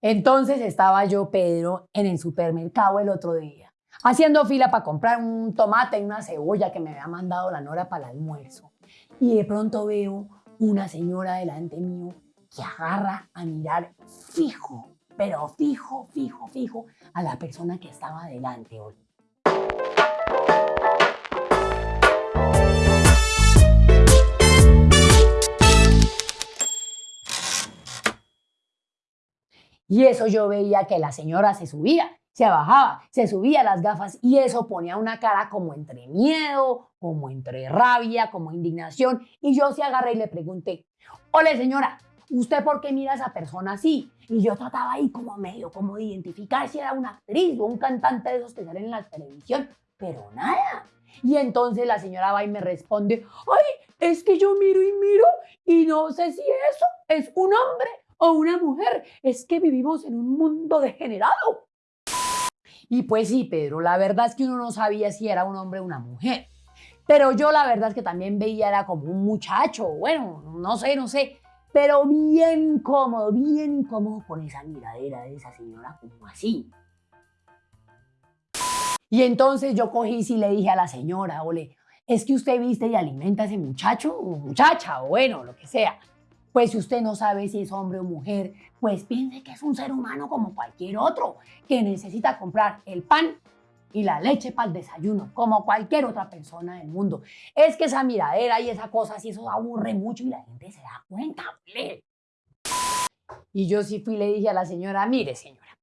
Entonces estaba yo, Pedro, en el supermercado el otro día, haciendo fila para comprar un tomate y una cebolla que me había mandado la Nora para el almuerzo. Y de pronto veo una señora delante mío que agarra a mirar fijo, pero fijo, fijo, fijo a la persona que estaba delante. hoy. Y eso yo veía que la señora se subía, se bajaba, se subía las gafas y eso ponía una cara como entre miedo, como entre rabia, como indignación. Y yo se agarré y le pregunté, ole señora, ¿usted por qué mira a esa persona así? Y yo trataba ahí como medio, como de identificar si era una actriz o un cantante de esos que salen en la televisión, pero nada. Y entonces la señora va y me responde, ay, es que yo miro y miro y no sé si eso es un hombre o una mujer. Es que vivimos en un mundo degenerado. Y pues sí, Pedro, la verdad es que uno no sabía si era un hombre o una mujer. Pero yo la verdad es que también veía era como un muchacho, bueno, no sé, no sé, pero bien cómodo, bien cómodo con esa miradera de esa señora como así. Y entonces yo cogí y le dije a la señora, ole, es que usted viste y alimenta a ese muchacho o muchacha, o bueno, lo que sea. Pues si usted no sabe si es hombre o mujer, pues piense que es un ser humano como cualquier otro, que necesita comprar el pan y la leche para el desayuno, como cualquier otra persona del mundo. Es que esa miradera y esa cosa, si eso aburre mucho y la gente se da cuenta. Y yo sí fui y le dije a la señora, mire señora,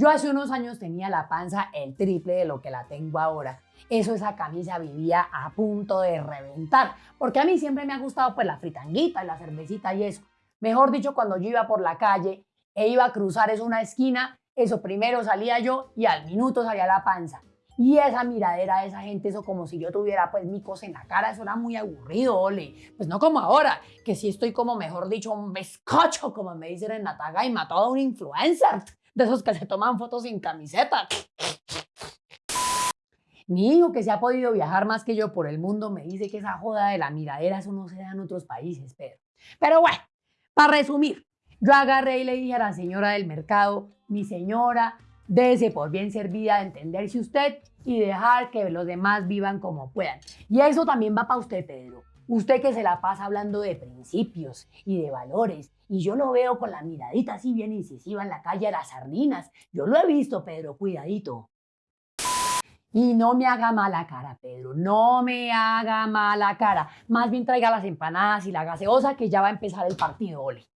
yo hace unos años tenía la panza el triple de lo que la tengo ahora. Eso esa camisa vivía a punto de reventar, porque a mí siempre me ha gustado pues la fritanguita y la cervecita y eso. Mejor dicho, cuando yo iba por la calle e iba a cruzar eso una esquina, eso primero salía yo y al minuto salía la panza. Y esa miradera de esa gente, eso como si yo tuviera pues micos en la cara, eso era muy aburrido, ole. Pues no como ahora, que sí estoy como, mejor dicho, un bizcocho, como me dicen en Nataga, y mató a un influencer, de esos que se toman fotos sin camiseta. Mi hijo, que se ha podido viajar más que yo por el mundo, me dice que esa joda de la miradera, eso no se da en otros países, Pedro. Pero bueno, para resumir, yo agarré y le dije a la señora del mercado, mi señora, dése por bien servida de entenderse usted y dejar que los demás vivan como puedan. Y eso también va para usted, Pedro. Usted que se la pasa hablando de principios y de valores. Y yo lo veo con la miradita así bien incisiva en la calle a las sardinas. Yo lo he visto, Pedro, cuidadito. Y no me haga mala cara, Pedro, no me haga mala cara. Más bien traiga las empanadas y la gaseosa que ya va a empezar el partido, ole.